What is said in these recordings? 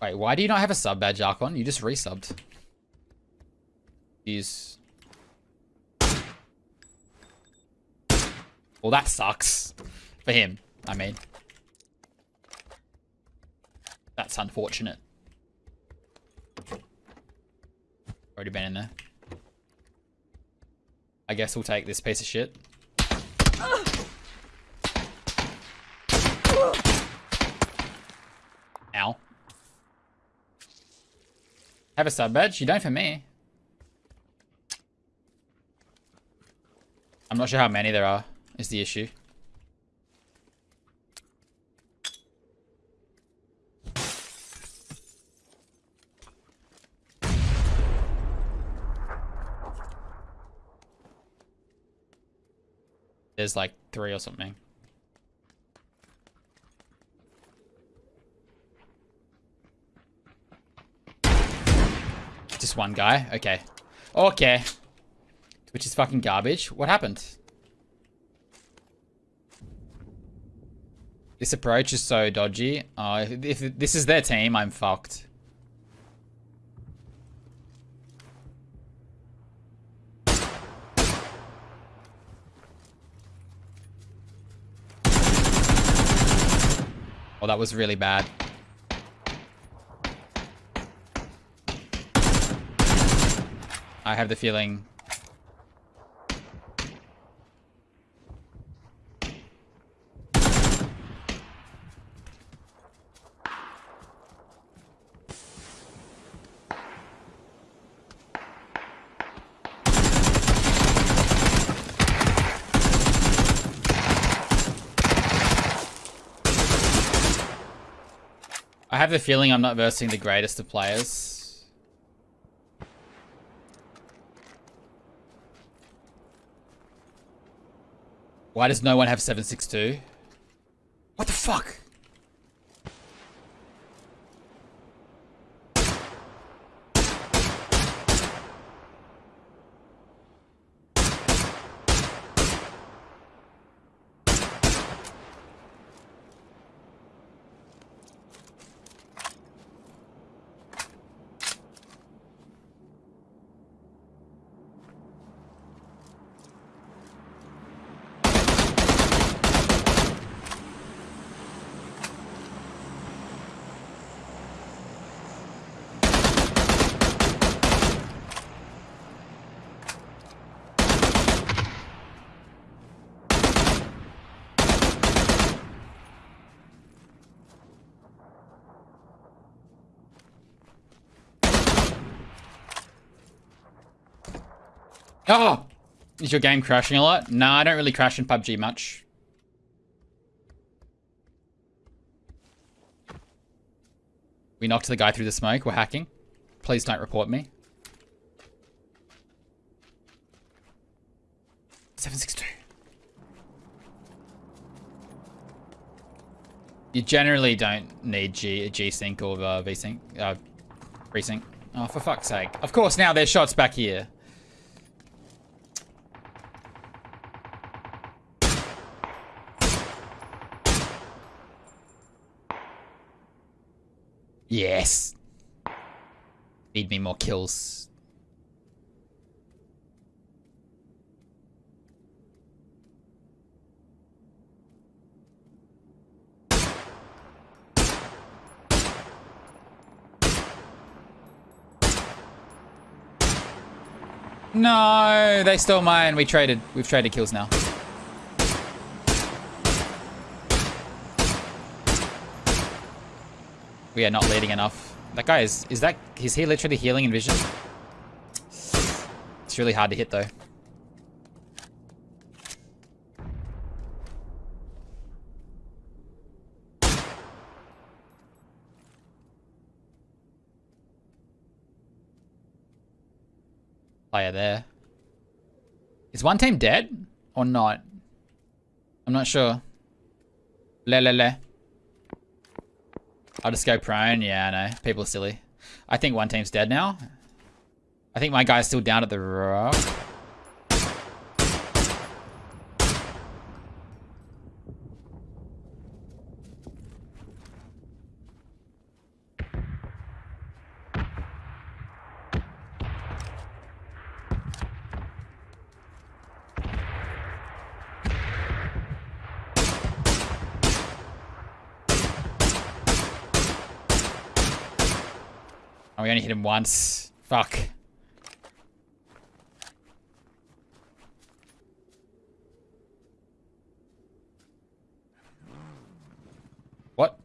Wait, why do you not have a sub badge, Archon? You just resubbed. Use. Well, that sucks. For him, I mean. That's unfortunate. Already been in there. I guess we'll take this piece of shit. Have a sub badge? You don't for me. I'm not sure how many there are, is the issue. There's like three or something. One guy? Okay. Okay. Which is fucking garbage. What happened? This approach is so dodgy. Uh, if, if this is their team, I'm fucked. Oh, that was really bad. I have the feeling... I have the feeling I'm not versing the greatest of players. Why does no one have 762? What the fuck? Oh! Is your game crashing a lot? No, I don't really crash in PUBG much. We knocked the guy through the smoke. We're hacking. Please don't report me. 762. You generally don't need G G-Sync or uh, V-Sync. Uh, Resync. Oh, for fuck's sake. Of course, now there's shots back here. Yes. Need me more kills. No, they stole mine. We traded. We've traded kills now. We are not leading enough. That guy is... Is that... Is he literally healing in vision? It's really hard to hit, though. Player there. Is one team dead? Or not? I'm not sure. Le le le. I'll just go prone. Yeah, I know. People are silly. I think one team's dead now. I think my guy's still down at the rock. Oh, we only hit him once. Fuck. What?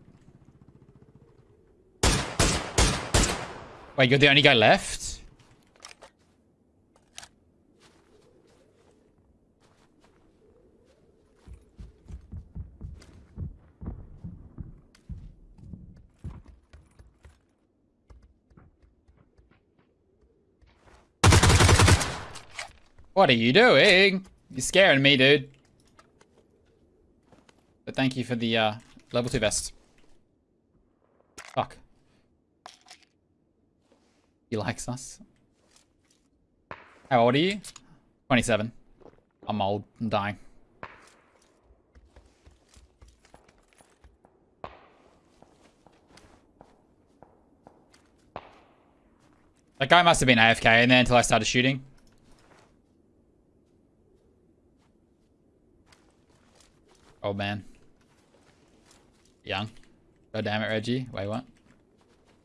Wait, you're the only guy left? What are you doing? You're scaring me, dude. But thank you for the uh, level 2 vest. Fuck. He likes us. How old are you? 27. I'm old. I'm dying. That guy must have been AFK in there until I started shooting. Old man. Young. God damn it, Reggie. Wait, what?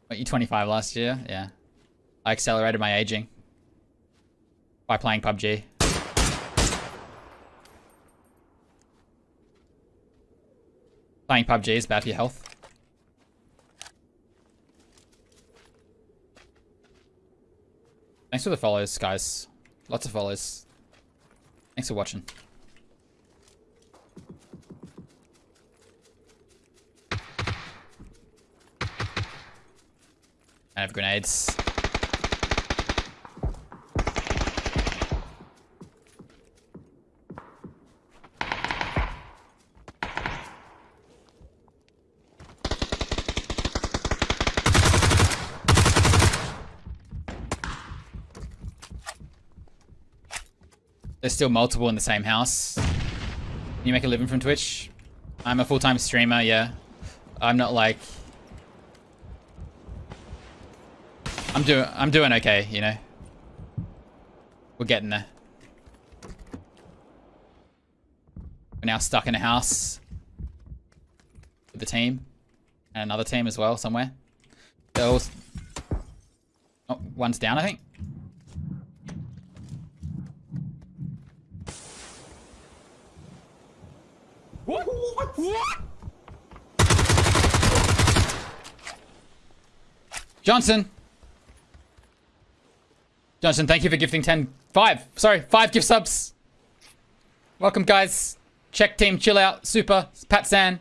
Weren't you 25 last year? Yeah. I accelerated my aging. By playing PUBG. Playing PUBG is bad for your health. Thanks for the follows, guys. Lots of follows. Thanks for watching. I have grenades. There's still multiple in the same house. You make a living from Twitch? I'm a full-time streamer, yeah. I'm not like I'm doing I'm doing okay, you know. We're getting there. We're now stuck in a house with the team and another team as well somewhere. They're all oh, one's down, I think. What? What? Johnson. Johnson, thank you for gifting 10... 5. Sorry, 5 gift subs. Welcome, guys. Check team, chill out. Super. Pat San.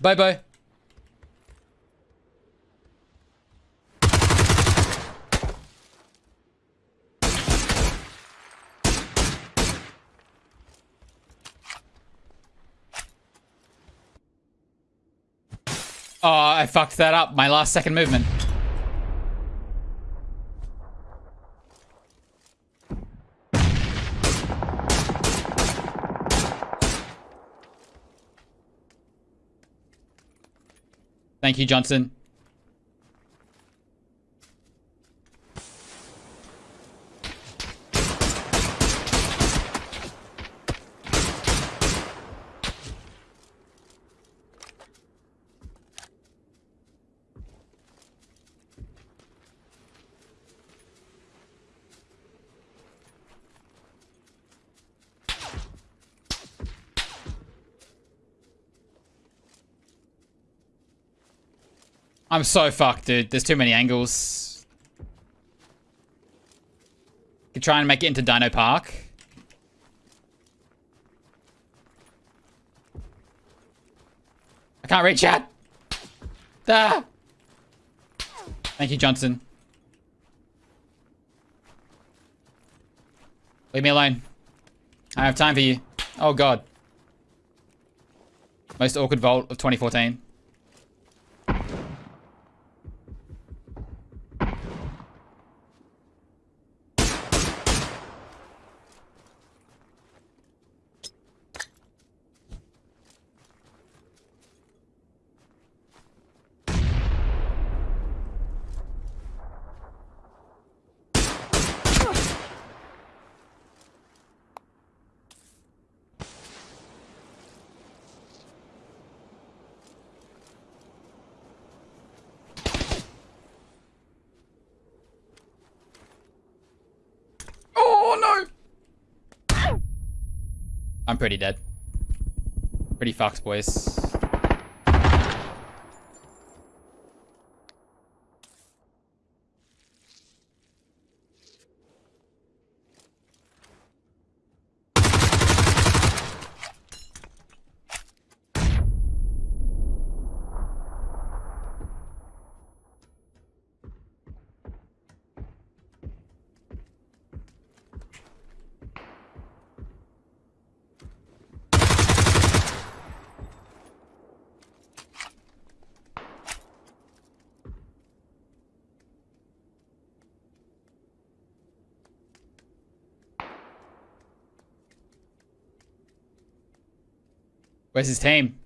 Bobo. Oh, I fucked that up. My last second movement. Thank you, Johnson. I'm so fucked, dude. There's too many angles. Could try and make it into Dino Park. I can't reach it. Ah. Thank you, Johnson. Leave me alone. I have time for you. Oh, God. Most awkward vault of 2014. Oh no! I'm pretty dead. Pretty fucked, boys. Where's his team?